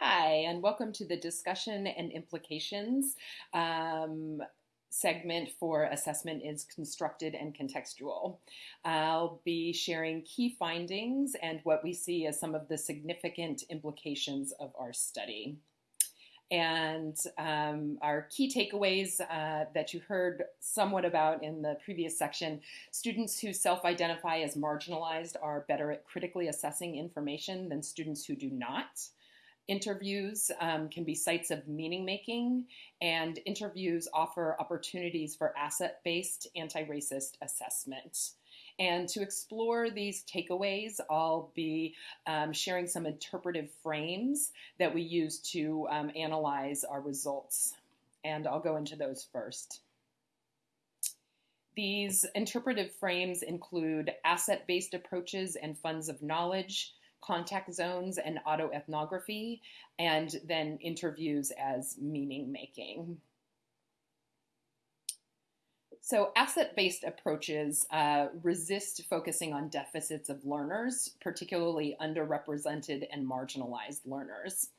Hi, and welcome to the discussion and implications um, segment for assessment is constructed and contextual. I'll be sharing key findings and what we see as some of the significant implications of our study. And um, our key takeaways uh, that you heard somewhat about in the previous section students who self identify as marginalized are better at critically assessing information than students who do not. Interviews um, can be sites of meaning making, and interviews offer opportunities for asset based anti racist assessment. And to explore these takeaways, I'll be um, sharing some interpretive frames that we use to um, analyze our results. And I'll go into those first. These interpretive frames include asset based approaches and funds of knowledge, contact zones and autoethnography, and then interviews as meaning making. So, asset based approaches uh, resist focusing on deficits of learners, particularly underrepresented and marginalized learners.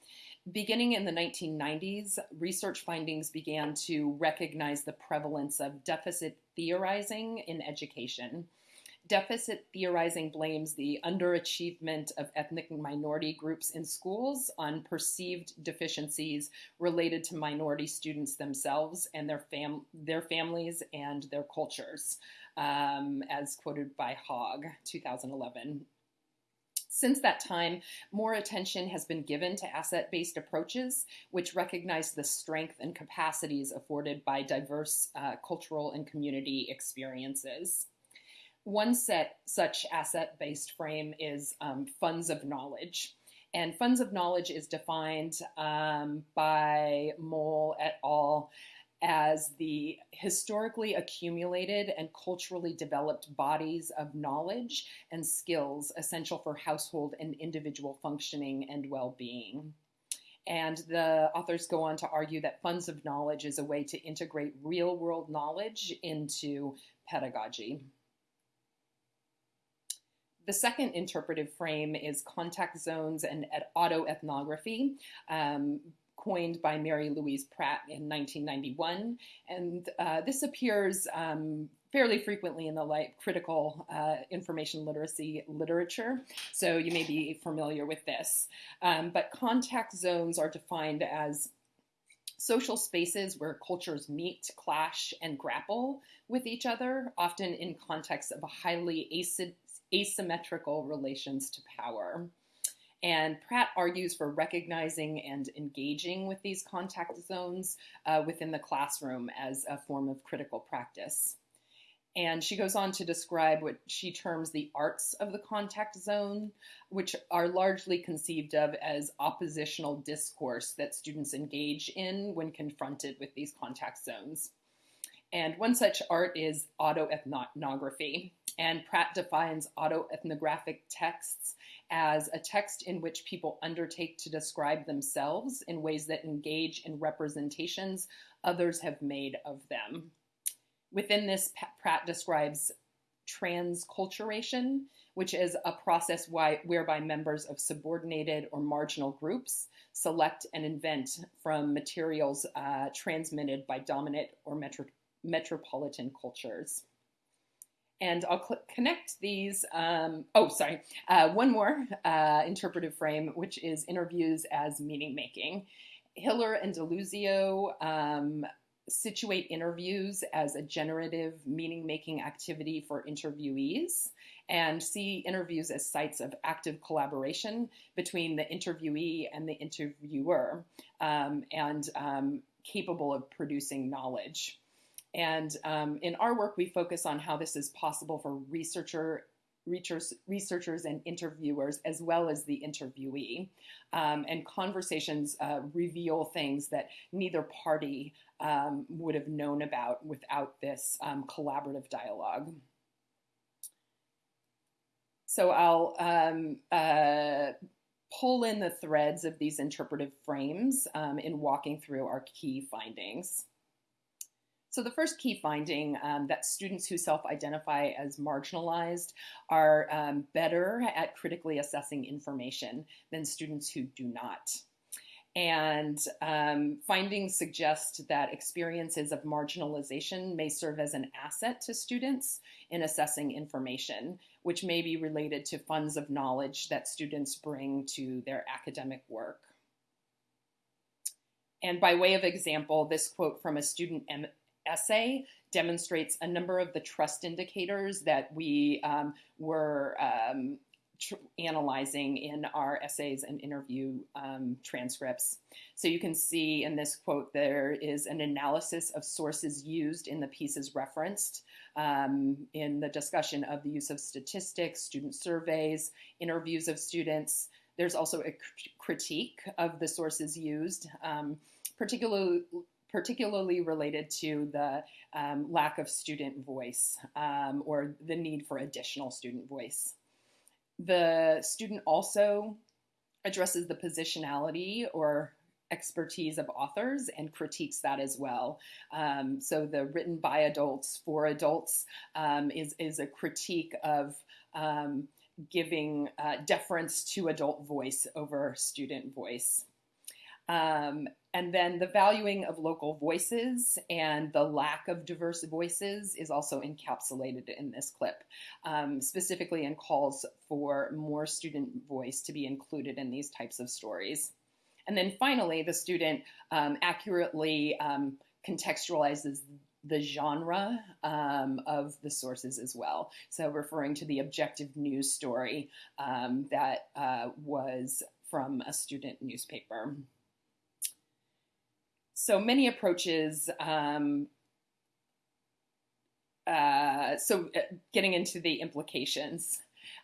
Beginning in the 1990s, research findings began to recognize the prevalence of deficit theorizing in education Deficit theorizing blames the underachievement of ethnic minority groups in schools on perceived deficiencies related to minority students themselves and their, fam- their families and their cultures, um, as quoted by Hogg, 2011. Since that time, more attention has been given to asset based approaches, which recognize the strength and capacities afforded by diverse uh, cultural and community experiences. One set such asset-based frame is um, funds of knowledge. And funds of knowledge is defined um, by Moll et al. as the historically accumulated and culturally developed bodies of knowledge and skills essential for household and individual functioning and well being. And the authors go on to argue that funds of knowledge is a way to integrate real world knowledge into pedagogy. The second interpretive frame is contact zones and autoethnography. Um, coined by Mary Louise Pratt in 1991. And uh, this appears um, fairly frequently in the critical uh, information literacy literature. So you may be familiar with this. Um, but contact zones are defined as social spaces where cultures meet, clash, and grapple with each other, often in contexts of a highly asymmetrical relations to power. And Pratt argues for recognizing and engaging with these contact zones uh, within the classroom as a form of critical practice. And she goes on to describe what she terms the arts of the contact zone, which are largely conceived of as oppositional discourse that students engage in when confronted with these contact zones. And one such art is autoethnography. And Pratt defines autoethnographic texts as a text in which people undertake to describe themselves in ways that engage in representations others have made of them. Within this, Pratt describes transculturation, which is a process why, whereby members of subordinated or marginal groups select and invent from materials uh, transmitted by dominant or metro metropolitan cultures. And I'll connect these. Um, oh, sorry. Uh, one more uh, interpretive frame, which is interviews as meaning making. Hiller and DiLuzio um, situate interviews as a generative meaning making activity for interviewees and see interviews as sites of active collaboration between the interviewee and the interviewer um, and um, capable of producing knowledge. And um, in our work, we focus on how this is possible for researcher, researchers and interviewers, as well as the interviewee. Um, and conversations uh, reveal things that neither party um, would have known about without this um, collaborative dialogue. So I'll um, uh, pull in the threads of these interpretive frames um, in walking through our key findings. So the first key finding um, that students who self-identify as marginalized are um, better at critically assessing information than students who do not. And um, findings suggest that experiences of marginalization may serve as an asset to students in assessing information, which may be related to funds of knowledge that students bring to their academic work. And by way of example, this quote from a student essay demonstrates a number of the trust indicators that we um, were um, analyzing in our essays and interview um, transcripts. So you can see in this quote there is an analysis of sources used in the pieces referenced um, in the discussion of the use of statistics, student surveys, interviews of students. There's also a critique of the sources used, um, particularly particularly related to the um, lack of student voice um, or the need for additional student voice. The student also addresses the positionality or expertise of authors and critiques that as well. Um, so the written by adults for adults um, is, is a critique of um, giving uh, deference to adult voice over student voice. Um, and then the valuing of local voices and the lack of diverse voices is also encapsulated in this clip, um, specifically in calls for more student voice to be included in these types of stories. And then finally, the student um, accurately um, contextualizes the genre um, of the sources as well. So referring to the objective news story um, that uh, was from a student newspaper. So many approaches. Um, uh, so uh, getting into the implications.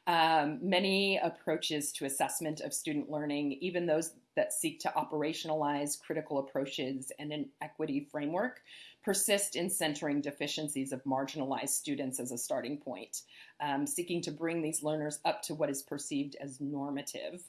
Um, many approaches to assessment of student learning, even those that seek to operationalize critical approaches and an equity framework, persist in centering deficiencies of marginalized students as a starting point, um, seeking to bring these learners up to what is perceived as normative.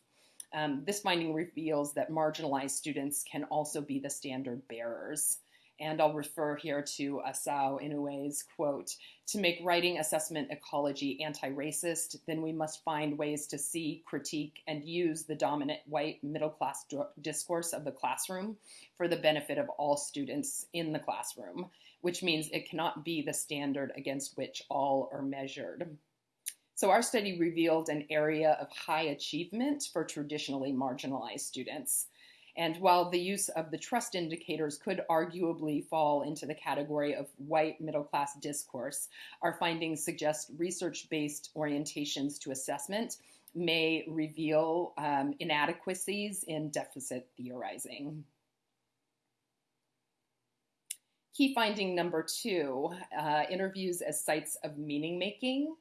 Um, this finding reveals that marginalized students can also be the standard bearers. And I'll refer here to Asao Inoue's quote To make writing assessment ecology anti racist, then we must find ways to see, critique, and use the dominant white middle class discourse of the classroom for the benefit of all students in the classroom, which means it cannot be the standard against which all are measured. So our study revealed an area of high achievement for traditionally marginalized students. And while the use of the trust indicators could arguably fall into the category of white middle class discourse, our findings suggest research based orientations to assessment may reveal um, inadequacies in deficit theorizing. Key finding number two uh, interviews as sites of meaning making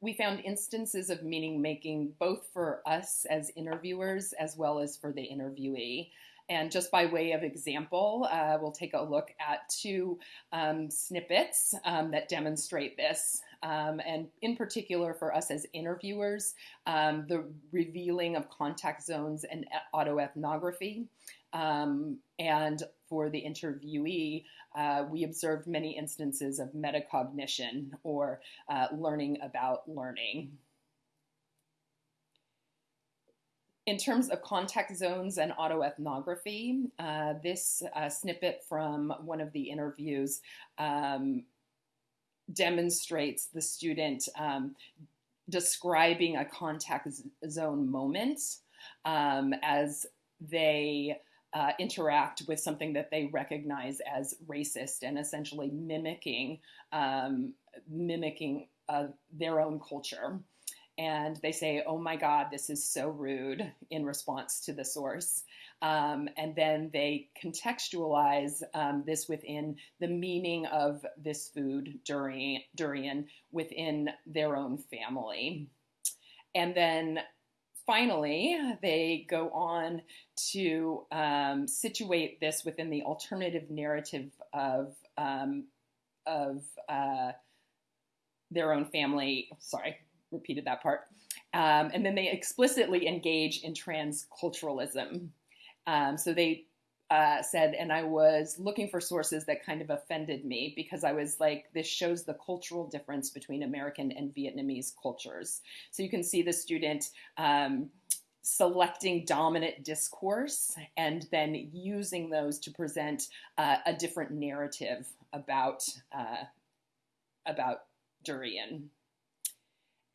we found instances of meaning making both for us as interviewers as well as for the interviewee. And just by way of example, uh, we'll take a look at two um, snippets um, that demonstrate this. Um, and in particular, for us as interviewers, um, the revealing of contact zones and autoethnography. Um, and for the interviewee, uh, we observed many instances of metacognition or uh, learning about learning. In terms of contact zones and autoethnography, uh, this uh, snippet from one of the interviews um, demonstrates the student um, describing a contact zone moment um, as they uh, interact with something that they recognize as racist and essentially mimicking um, mimicking uh, their own culture. And they say, "Oh my God, this is so rude," in response to the source. Um, and then they contextualize um, this within the meaning of this food, durian, within their own family. And then finally, they go on to um, situate this within the alternative narrative of um, of uh, their own family. Sorry, repeated that part. Um, and then they explicitly engage in transculturalism. Um, so they uh, said, and I was looking for sources that kind of offended me because I was like, this shows the cultural difference between American and Vietnamese cultures. So you can see the student um, selecting dominant discourse and then using those to present uh, a different narrative about uh, about durian.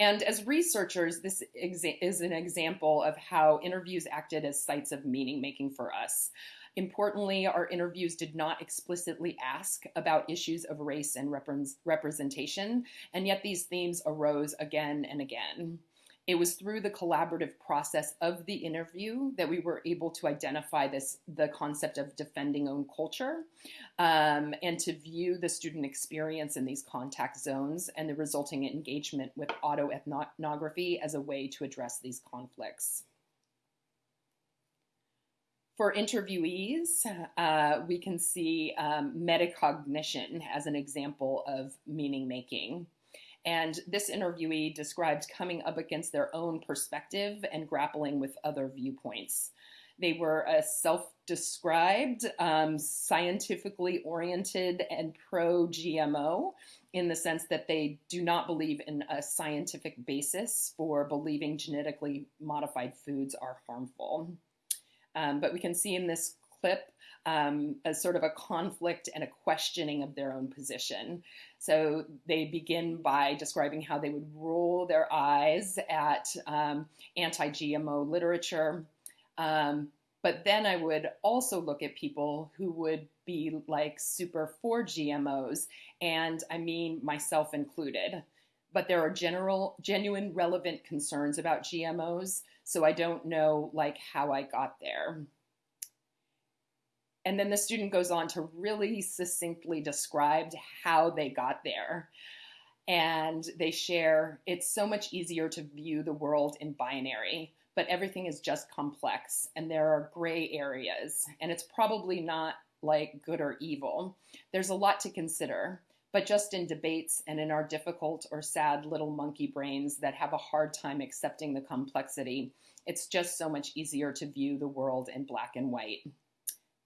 And as researchers, this is an example of how interviews acted as sites of meaning making for us. Importantly, our interviews did not explicitly ask about issues of race and representation, and yet these themes arose again and again. It was through the collaborative process of the interview that we were able to identify this the concept of defending own culture um, and to view the student experience in these contact zones and the resulting engagement with autoethnography as a way to address these conflicts. For interviewees, uh, we can see um, metacognition as an example of meaning making. And this interviewee described coming up against their own perspective and grappling with other viewpoints. They were a self described, um, scientifically oriented, and pro GMO in the sense that they do not believe in a scientific basis for believing genetically modified foods are harmful. Um, but we can see in this clip um, as sort of a conflict and a questioning of their own position. So they begin by describing how they would roll their eyes at um, anti GMO literature. Um, but then I would also look at people who would be like super for GMOs, and I mean myself included. But there are general, genuine, relevant concerns about GMOs, so I don't know like how I got there. And then the student goes on to really succinctly describe how they got there. And they share it's so much easier to view the world in binary, but everything is just complex and there are gray areas. And it's probably not like good or evil. There's a lot to consider, but just in debates and in our difficult or sad little monkey brains that have a hard time accepting the complexity, it's just so much easier to view the world in black and white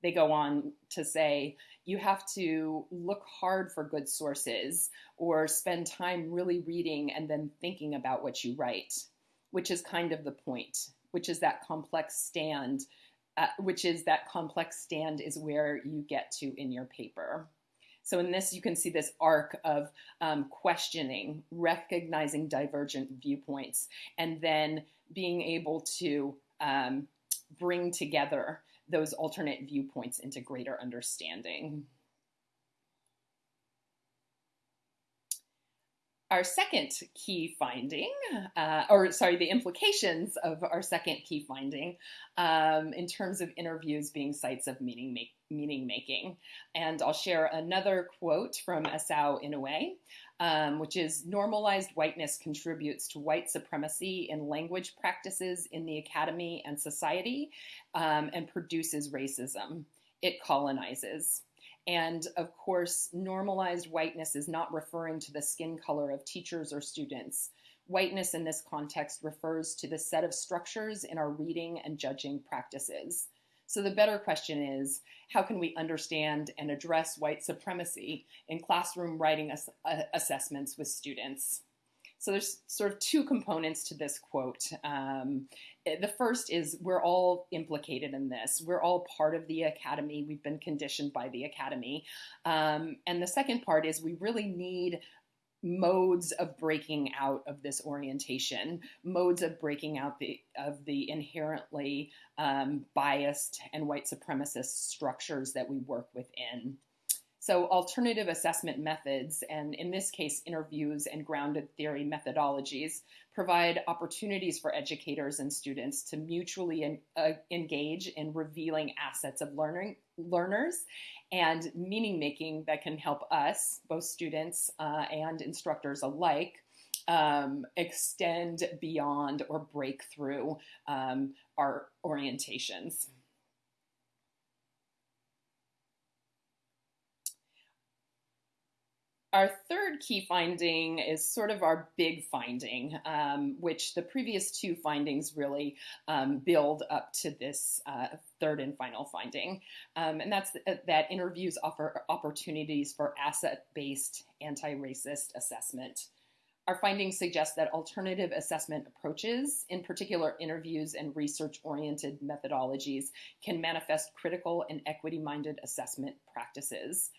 they go on to say you have to look hard for good sources or spend time really reading and then thinking about what you write, which is kind of the point, which is that complex stand, uh, which is that complex stand is where you get to in your paper. So in this, you can see this arc of um, questioning, recognizing divergent viewpoints, and then being able to um, bring together those alternate viewpoints into greater understanding. Our second key finding, uh, or sorry, the implications of our second key finding um, in terms of interviews being sites of meaning, make, meaning making. And I'll share another quote from Asao Inoue um, which is normalized whiteness contributes to white supremacy in language practices in the academy and society um, and produces racism. It colonizes. And of course, normalized whiteness is not referring to the skin color of teachers or students. Whiteness in this context refers to the set of structures in our reading and judging practices. So the better question is how can we understand and address white supremacy in classroom writing ass- uh, assessments with students? So there's sort of two components to this quote. Um, eh, the first is we're all implicated in this. We're all part of the academy. We've been conditioned by the academy. Um, and the second part is we really need modes of breaking out of this orientation, modes of breaking out the, of the inherently um, biased and white supremacist structures that we work within. So, alternative assessment methods, and in this case, interviews and grounded theory methodologies, provide opportunities for educators and students to mutually uh, engage in revealing assets of learning learners and meaning making that can help us, both students uh, and instructors alike, um, extend beyond or break through um, our orientations. Our third key finding is sort of our big finding, um, which the previous two findings really um, build up to this uh, third and final finding. Um, and that's th- that interviews offer opportunities for asset based anti racist assessment. our findings suggest that alternative assessment approaches, in particular interviews and research oriented methodologies, can manifest critical and equity minded assessment practices.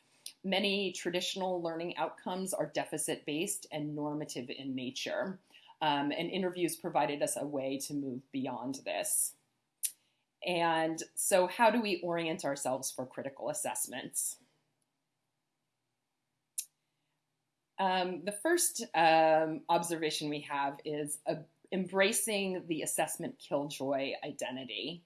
Many traditional learning outcomes are deficit based and normative in nature, um, and interviews provided us a way to move beyond this. And so, how do we orient ourselves for critical assessments? Um, the first um, observation we have is uh, embracing the assessment killjoy identity.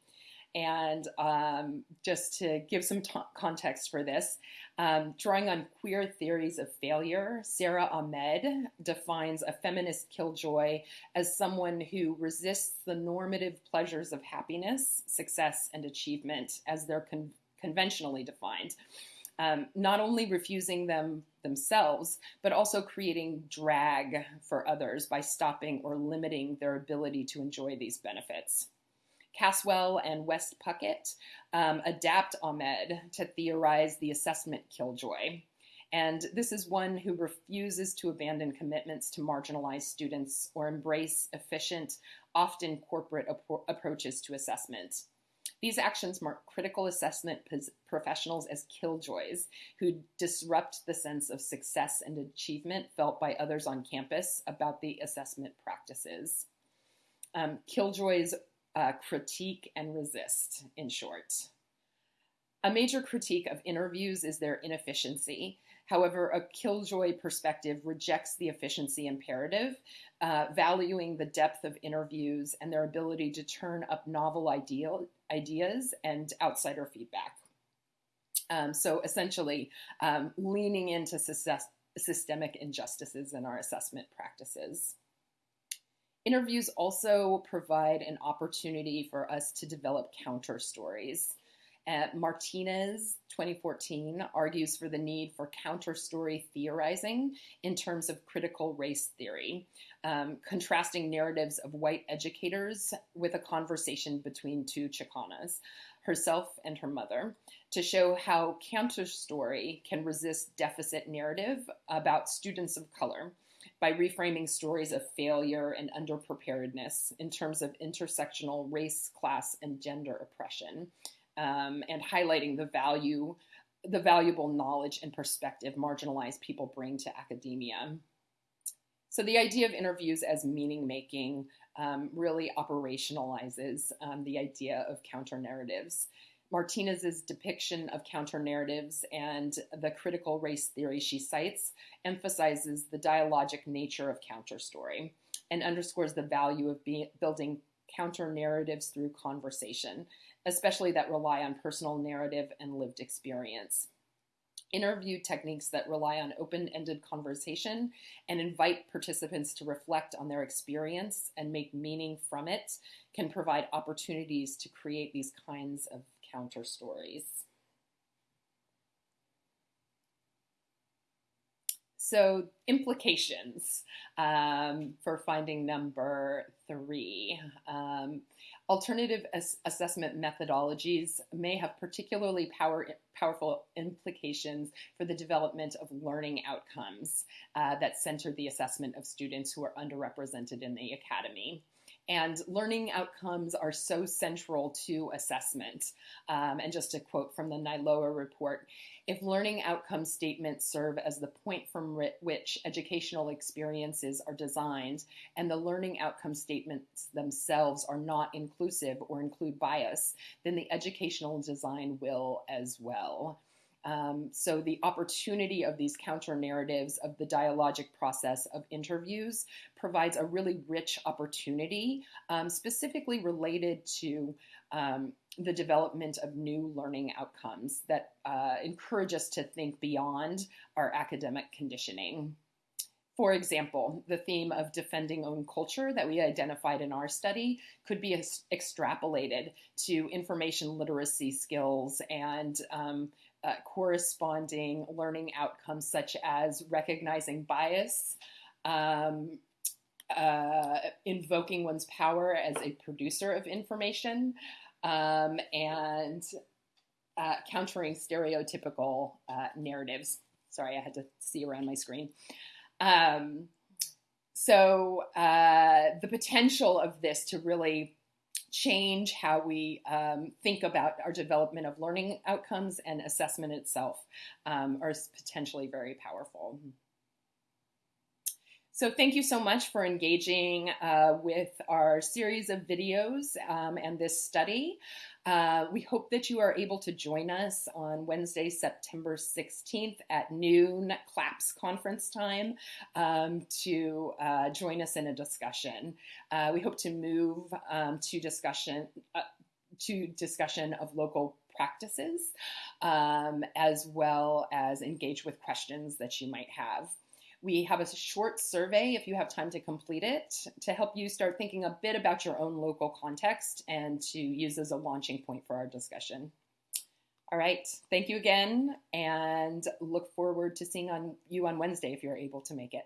And um, just to give some t- context for this, um, drawing on queer theories of failure, Sara Ahmed defines a feminist killjoy as someone who resists the normative pleasures of happiness, success, and achievement as they're con- conventionally defined um, not only refusing them themselves, but also creating drag for others by stopping or limiting their ability to enjoy these benefits. Caswell and West Puckett um, adapt Ahmed to theorize the assessment killjoy. And this is one who refuses to abandon commitments to marginalized students or embrace efficient, often corporate ap- approaches to assessment. These actions mark critical assessment professionals as killjoys who disrupt the sense of success and achievement felt by others on campus about the assessment practices. Um, killjoys uh, critique and resist, in short. A major critique of interviews is their inefficiency. However, a killjoy perspective rejects the efficiency imperative, uh, valuing the depth of interviews and their ability to turn up novel ideal, ideas and outsider feedback. Um, so essentially, um, leaning into systemic injustices in our assessment practices. Interviews also provide an opportunity for us to develop counter stories. Uh, Martinez, 2014, argues for the need for counter story theorizing in terms of critical race theory, um, contrasting narratives of white educators with a conversation between two Chicanas, herself and her mother, to show how counter story can resist deficit narrative about students of color by reframing stories of failure and underpreparedness in terms of intersectional race, class, and gender oppression um, and highlighting the value, the valuable knowledge and perspective marginalized people bring to academia. So the idea of interviews as meaning making um, really operationalizes um, the idea of counter narratives. Martinez's depiction of counter narratives and the critical race theory she cites emphasizes the dialogic nature of counter story and underscores the value of be- building counter narratives through conversation especially that rely on personal narrative and lived experience. Interview techniques that rely on open ended conversation and invite participants to reflect on their experience and make meaning from it can provide opportunities to create these kinds of counter stories. So, implications um, for finding number three. Um, alternative as- assessment methodologies may have particularly power, powerful implications for the development of learning outcomes uh, that center the assessment of students who are underrepresented in the academy. And learning outcomes are so central to assessment. Um, and just a quote from the NILOA report if learning outcome statements serve as the point from which educational experiences are designed, and the learning outcome statements themselves are not inclusive or include bias, then the educational design will as well. Um, so the opportunity of these counter narratives of the dialogic process of interviews provides a really rich opportunity, um, specifically related to um, the development of new learning outcomes that uh, encourage us to think beyond our academic conditioning. For example, the theme of defending own culture that we identified in our study could be extrapolated to information literacy skills and um, uh, corresponding learning outcomes such as recognizing bias, um, uh, invoking one's power as a producer of information, um, and uh, countering stereotypical uh, narratives. Sorry, I had to see around my screen. Um, so uh, the potential of this to really change how we um, think about our development of learning outcomes and assessment itself um, are potentially very powerful. So thank you so much for engaging uh, with our series of videos um, and this study. Uh, we hope that you are able to join us on Wednesday, September 16th at noon, CLAPS conference time, um, to uh, join us in a discussion. Uh, we hope to move um, to discussion uh, to discussion of local practices, um, as well as engage with questions that you might have. We have a short survey if you have time to complete it to help you start thinking a bit about your own local context and to use as a launching point for our discussion. All right, thank you again and look forward to seeing on you on Wednesday if you're able to make it.